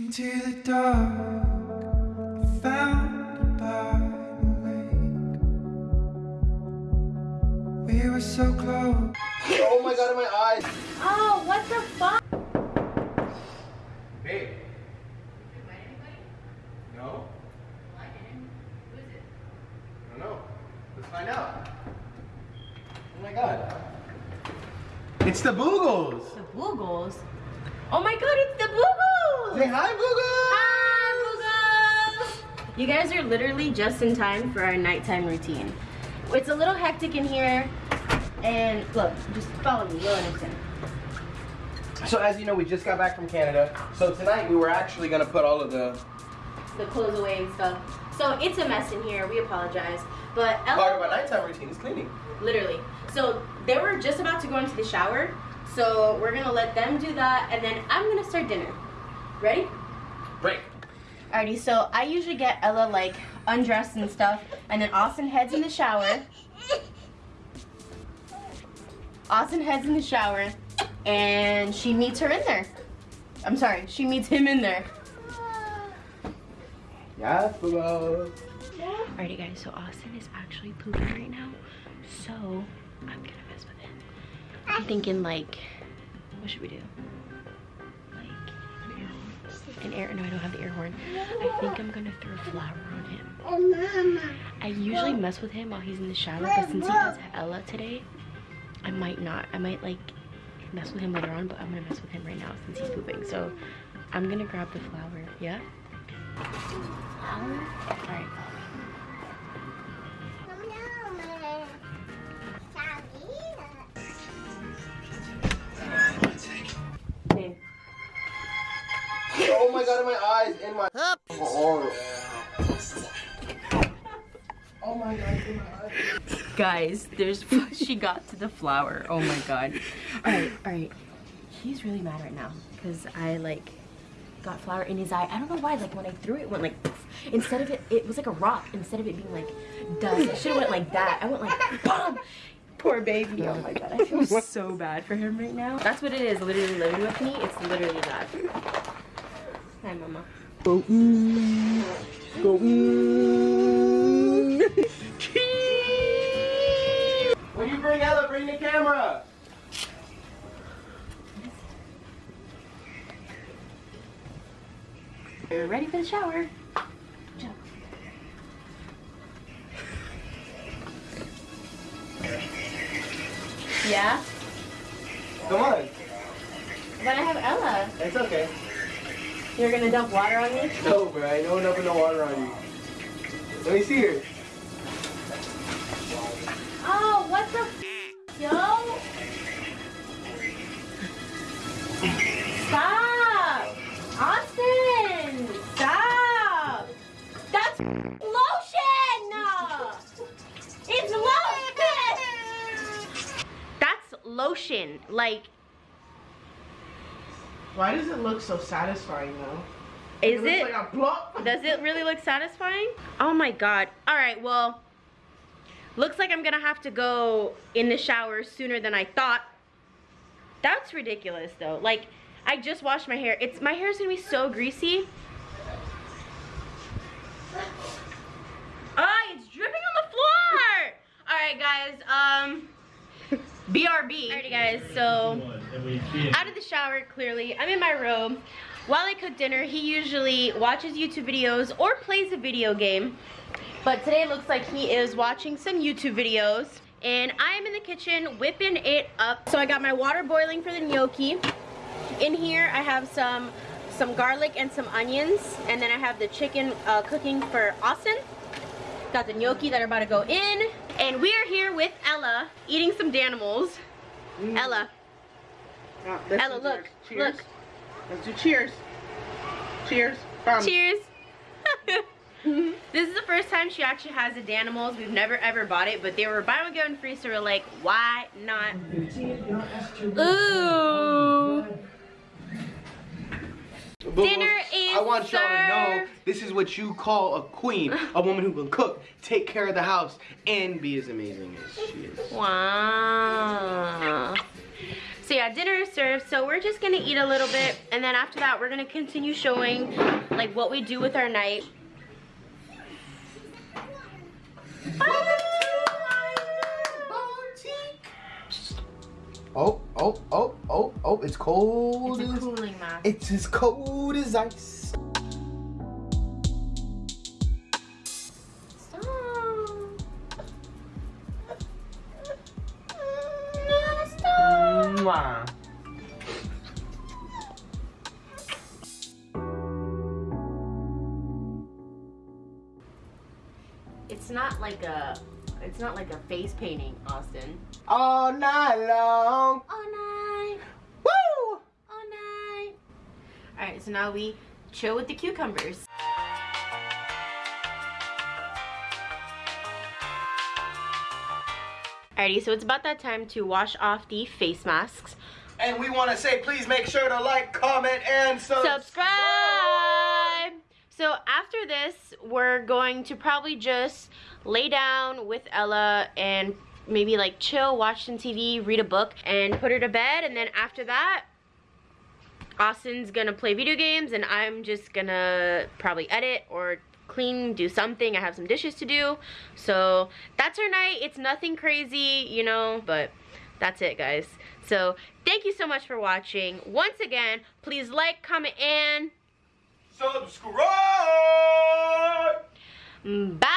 Into the dark, I found by the lake. We were so close. Oh my god, in my eyes. Oh, what the fuck? Babe. No? Who is it? I don't know. Let's find out. Oh my god. It's the Boogles. The Boogles? Oh my god, it's the Boogles! Say hi, Boogles. Hi, Boogles! You guys are literally just in time for our nighttime routine. It's a little hectic in here, and look, just follow me, you'll understand. So as you know, we just got back from Canada. So tonight we were actually gonna put all of the The clothes away and stuff. So it's a mess in here, we apologize. But Ella, part of our nighttime routine is cleaning. literally. So they were just about to go into the shower, so we're gonna let them do that, and then I'm gonna start dinner. Ready? Break. Alrighty, so I usually get Ella like undressed and stuff, and then Austin heads in the shower. Austin heads in the shower, and she meets her in there. I'm sorry, she meets him in there. Yes, Boogles. Alrighty guys, so Austin is actually pooping right now, so I'm gonna mess with him. I'm thinking like, what should we do? An air, no I don't have the air horn. I think I'm gonna throw a flour on him. Oh, I usually mess with him while he's in the shower, but since he has Ella today, I might not. I might like mess with him later on, but I'm gonna mess with him right now since he's pooping. So I'm gonna grab the flour, yeah? Flour? Alright, follow my god, my eyes in my oh. oh my god, in my eyes. Guys, there's she got to the flower. Oh my god. Alright, alright. He's really mad right now because I like got flour in his eye. I don't know why, like when I threw it, it went like poof. instead of it, it was like a rock. Instead of it being like dust, I should have went like that. I went like BOOM! Poor baby. Oh my god, I feel so bad for him right now. That's what it is, literally living with me. It's literally that. Hi, mama. Go mm. Go mm. When you bring Ella, bring the camera. You're ready for the shower. Jump. Yeah? Come on. But I have Ella. It's okay. You're gonna dump water on me? No, bro. I know enough of no water on you. Let me see her. Oh, what the f yo? Stop! Austin! Stop! That's lotion! It's lotion! That's lotion. Like, Why does it look so satisfying though? is looks it? like. Does it really look satisfying? Oh my god. Alright, well, looks like I'm gonna have to go in the shower sooner than I thought. That's ridiculous though. Like, I just washed my hair. It's My hair is gonna be so greasy. Ah, it's dripping on the floor! Alright guys, um, BRB. Alrighty guys, so out of the shower clearly. I'm in my room. while i cook dinner he usually watches youtube videos or plays a video game. But today looks like he is watching some youtube videos. And i am in the kitchen whipping it up. So i got my water boiling for the gnocchi. In here i have some some garlic and some onions. And then i have the chicken uh, cooking for austin. Got the gnocchi that are about to go in. And we are with ella eating some danimals mm. ella Oh, Ella, look. Cheers. look. Let's do cheers. Cheers. Bum. Cheers. this is the first time she actually has a Danimals. We've never ever bought it, but they were buy one get one free, so we're like, why not? Ooh. Dinner is I want y'all to know this is what you call a queen, a woman who can cook, take care of the house, and be as amazing as she is. Wow. So yeah, dinner is served. So we're just gonna eat a little bit, and then after that, we're gonna continue showing like what we do with our night. Oh, oh, oh, oh, oh, it's cold. It's a as- cooling mask. It's as cold as ice. Stop. Mwah. It's not like a, it's not like a face painting, Austin. All night long. All night, Woo! all night. All right, so now we chill with the cucumbers. Alrighty, so it's about that time to wash off the face masks. And we want to say, please make sure to like, comment, and subscribe. subscribe. So after this, we're going to probably just lay down with Ella and maybe like chill, watch some TV, read a book, and put her to bed. And then after that, Austin's gonna play video games and I'm just gonna probably edit or clean, do something. I have some dishes to do. So that's our night. It's nothing crazy, you know, but that's it guys. So thank you so much for watching. Once again, please like, comment, and Subscribe. bye.